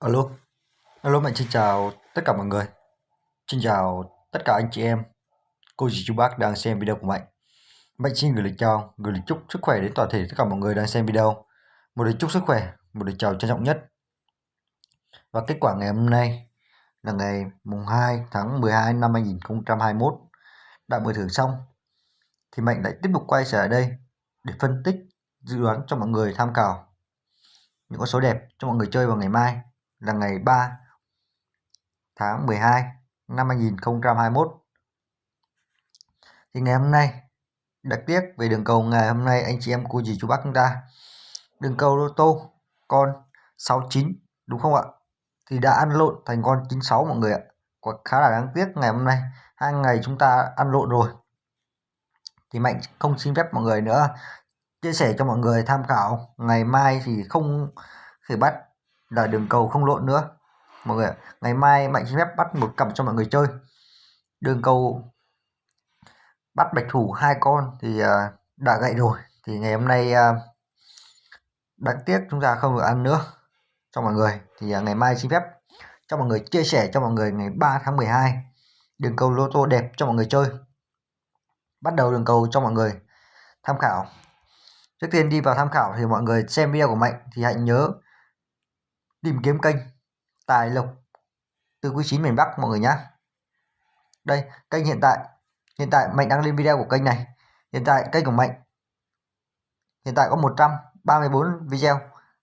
Alo, alo Mạnh xin chào tất cả mọi người. Xin chào tất cả anh chị em, cô dì chú bác đang xem video của Mạnh. Mạnh xin gửi lời chào, gửi lời chúc sức khỏe đến toàn thể tất cả mọi người đang xem video. Một lời chúc sức khỏe, một lời chào trân trọng nhất. Và kết quả ngày hôm nay là ngày mùng 2 tháng 12 năm 2021 đã mở thưởng xong thì Mạnh lại tiếp tục quay trở lại đây để phân tích dự đoán cho mọi người tham khảo những con số đẹp cho mọi người chơi vào ngày mai là ngày 3 tháng 12 năm 2021. Thì ngày hôm nay, đặc tiếc về đường cầu, ngày hôm nay anh chị em cô dì chú bác chúng ta, đường cầu lô tô con 69 đúng không ạ? Thì đã ăn lộn thành con 96 mọi người ạ. Có khá là đáng tiếc ngày hôm nay, hai ngày chúng ta ăn lộn rồi. Thì Mạnh không xin phép mọi người nữa chia sẻ cho mọi người tham khảo ngày mai thì không thể bắt là đường cầu không lộn nữa. Mọi người ngày mai mạnh xin phép bắt một cặp cho mọi người chơi. Đường cầu bắt bạch thủ hai con thì à, đã gậy rồi. Thì ngày hôm nay à, đáng tiếc chúng ta không được ăn nữa cho mọi người. Thì à, ngày mai xin phép cho mọi người chia sẻ cho mọi người ngày 3 tháng 12 đường cầu lô tô đẹp cho mọi người chơi. Bắt đầu đường cầu cho mọi người tham khảo. Trước tiên đi vào tham khảo thì mọi người xem video của mạnh thì hãy nhớ tìm kiếm kênh, tài lộc từ quý 9 miền Bắc, mọi người nhé đây, kênh hiện tại hiện tại mạnh đang lên video của kênh này. Hiện tại kênh của mạnh, hiện tại có 134 video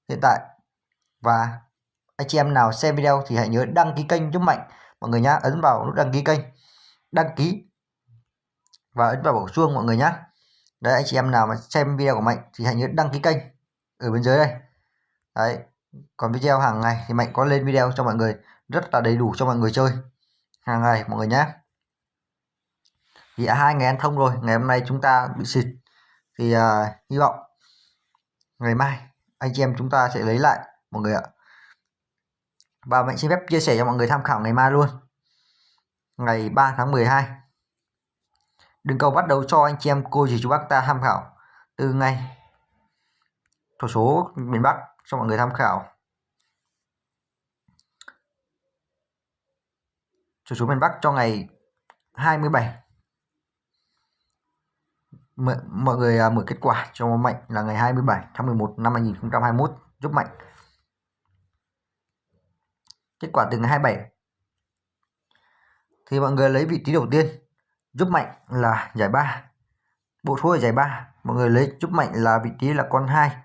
hiện tại. Và anh chị em nào xem video thì hãy nhớ đăng ký kênh giúp mạnh, mọi người nhá. Ấn vào nút đăng ký kênh, đăng ký và ấn vào bổ chuông, mọi người nhé đấy, anh chị em nào mà xem video của mạnh thì hãy nhớ đăng ký kênh ở bên dưới đây. Đấy còn video hàng ngày thì mạnh có lên video cho mọi người rất là đầy đủ cho mọi người chơi. Hàng ngày mọi người nhé. Thì à, hai ngày ăn thông rồi ngày hôm nay chúng ta bị xịt. Thì uh, hy vọng ngày mai anh chị em chúng ta sẽ lấy lại mọi người ạ. Và mạnh xin phép chia sẻ cho mọi người tham khảo ngày mai luôn. Ngày 3 tháng 12 đừng cầu bắt đầu cho anh chị em cô dì chú bác ta tham khảo từ ngày. Thổ số miền Bắc cho mọi người tham khảo. Chủ số miền Bắc cho ngày 27 M mọi người à, mở kết quả cho Mạnh là ngày 27 tháng 11 năm 2021 giúp Mạnh. Kết quả từ ngày 27 thì mọi người lấy vị trí đầu tiên giúp Mạnh là giải 3 bộ số ở giải 3 mọi người lấy giúp Mạnh là vị trí là con 2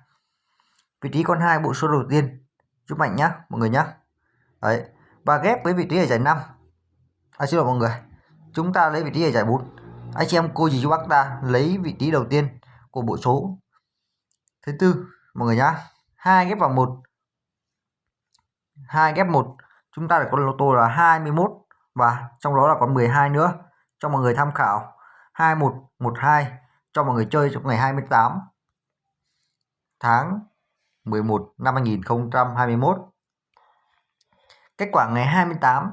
vị trí con 2 bộ số đầu tiên. Giúp Mạnh nhá mọi người nhá. Đấy và ghép với vị trí ở giải 5 à, xin lỗi mọi người. Chúng ta lấy vị trí ở giải 4 anh chị em cô dì chú bác ta lấy vị trí đầu tiên của bộ số thứ tư mọi người nhá. Hai ghép vào một. Hai ghép một. Chúng ta được con lô tô là 21 và trong đó là còn 12 nữa. Cho mọi người tham khảo. 2112 cho mọi người chơi trong ngày 28 tháng 11 năm 2021 kết quả ngày 28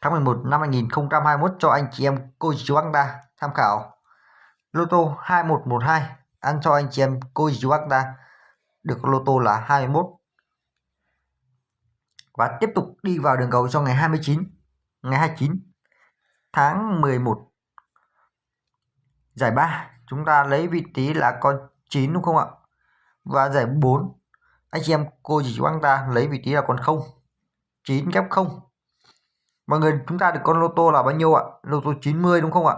tháng 11 năm 2021 cho anh chị em cô chú bác ta tham khảo. Lô tô 2112 ăn cho anh chị em cô chú bác ta được lô tô là 21 và tiếp tục đi vào đường cầu cho ngày 29 ngày 29 tháng 11 giải 3 chúng ta lấy vị trí là con 9 đúng không ạ? Và giải 4 anh chị em, cô chú bác ta lấy vị trí là con 0 9 kép 0 Mọi người, chúng ta được con lô tô là bao nhiêu ạ? Lô tô 90 đúng không ạ?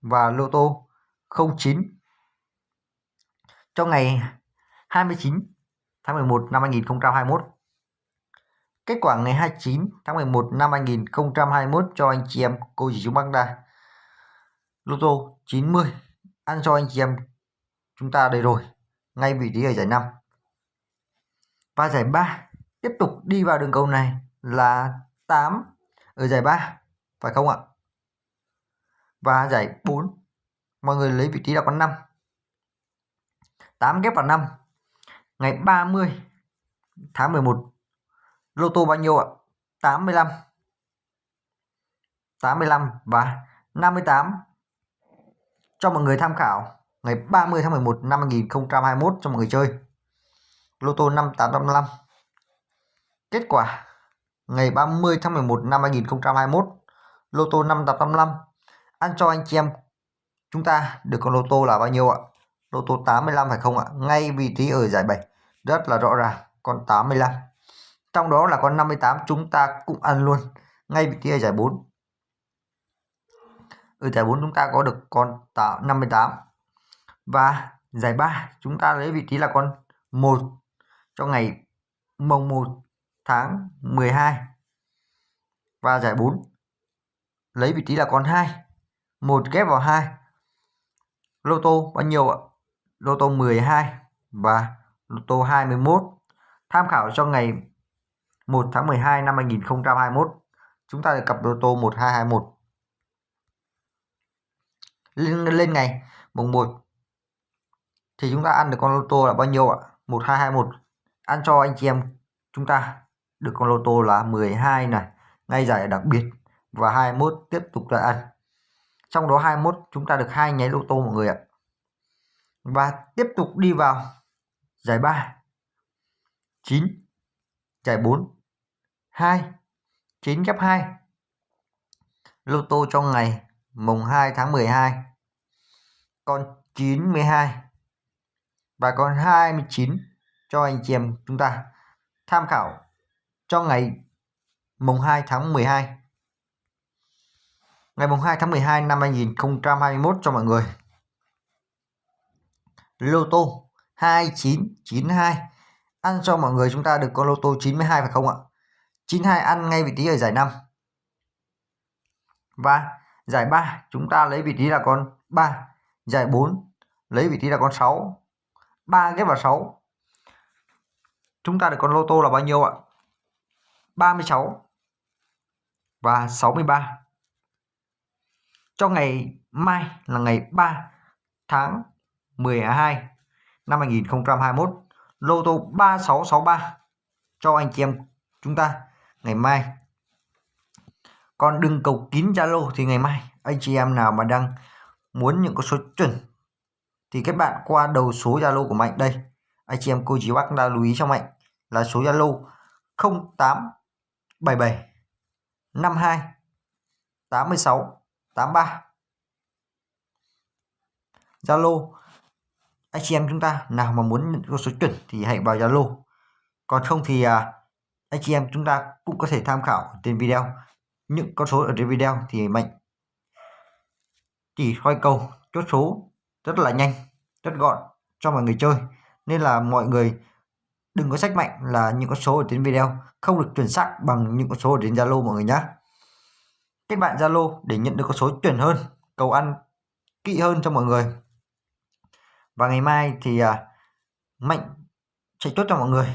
Và lô tô 09 trong ngày 29 tháng 11 năm 2021. Kết quả ngày 29 tháng 11 năm 2021 cho anh chị em, cô dì chú bác ta. Lô tô 90 ăn cho anh chị em chúng ta đây rồi. Ngay vị trí ở giải 5. Và giải 3 tiếp tục đi vào đường cầu này là 8 ở giải 3 phải không ạ? Và giải 4 mọi người lấy vị trí là con 5 8 ghép vào 5 ngày 30 tháng 11 lô tô bao nhiêu ạ? 85 85 và 58 cho mọi người tham khảo, ngày 30 tháng 11 năm 2021 cho mọi người chơi lô tô 5855 kết quả, ngày 30 tháng 11 năm 2021 lô tô 5855 ăn cho anh chị em, chúng ta được con lô tô là bao nhiêu ạ? Lô tô 85 phải không ạ? Ngay vị trí ở giải 7 rất là rõ ràng, con 85 trong đó là con 58 chúng ta cũng ăn luôn. Ngay vị trí ở giải 4 ở giải 4 chúng ta có được con 58 và giải 3 chúng ta lấy vị trí là con 1 cho ngày mồng 1 tháng 12 và giải 4 lấy vị trí là con 2 một ghép vào 2 lô tô bao nhiêu ạ? Lô tô 12 và lô tô 21 tham khảo cho ngày 1 tháng 12 năm 2021 chúng ta được cặp lô tô 1221 lên, lên ngày mùng 1 thì chúng ta ăn được con lô tô là bao nhiêu ạ? 1221 ăn cho anh chị em chúng ta. Được con lô tô là 12 này, ngay giải đặc biệt. Và 21 tiếp tục là ăn. Trong đó 21 chúng ta được hai nháy lô tô mọi người ạ. Và tiếp tục đi vào giải 3 9 giải 4 2 9 ghép 2 lô tô trong ngày mùng 2 tháng 12 con 92 và con 29 cho anh chị em chúng ta tham khảo cho ngày mùng 2 tháng 12 ngày mùng 2 tháng 12 năm 2021 cho mọi người. Lô tô 2992 ăn cho mọi người chúng ta được con lô tô 92 phải không ạ? 92 ăn ngay vị trí ở giải 5 và giải 3 chúng ta lấy vị trí là con 3 giải 4 lấy vị trí là con 6 3 ghép vào 6 chúng ta được con lô tô là bao nhiêu ạ? 36 và 63 cho ngày mai là ngày 3 tháng 12 năm 2021 lô tô 3663 cho anh chị em chúng ta ngày mai. Còn đừng cầu kín Zalo thì ngày mai anh chị em nào mà đang muốn những con số chuẩn thì các bạn qua đầu số Zalo của Mạnh đây anh chị em cô chú bác đã lưu ý cho Mạnh là số Zalo 0877 52 86 83 Zalo anh chị em chúng ta nào mà muốn nhận con số chuẩn thì hãy vào Zalo. Còn không thì à, anh chị em chúng ta cũng có thể tham khảo trên video. Những con số ở trên video thì mạnh chỉ soi cầu chốt số rất là nhanh rất gọn cho mọi người chơi nên là mọi người đừng có sách mạnh là những con số ở trên video không được chuẩn xác bằng những con số ở trên Zalo mọi người nhé kết bạn Zalo để nhận được con số chuẩn hơn cầu ăn kỹ hơn cho mọi người. Và ngày mai thì à, mạnh sẽ chốt cho mọi người.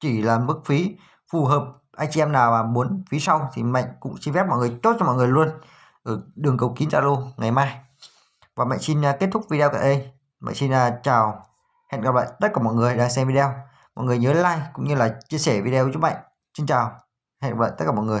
Chỉ là mức phí phù hợp anh chị em nào mà muốn phí sau thì mạnh cũng xin phép mọi người chốt cho mọi người luôn ở đường cầu kín Zalo ngày mai. Và mạnh xin à, kết thúc video tại đây. Mạnh xin à, chào hẹn gặp lại tất cả mọi người đang xem video. Mọi người nhớ like cũng như là chia sẻ video với chúng mạnh xin chào. Hẹn gặp lại tất cả mọi người.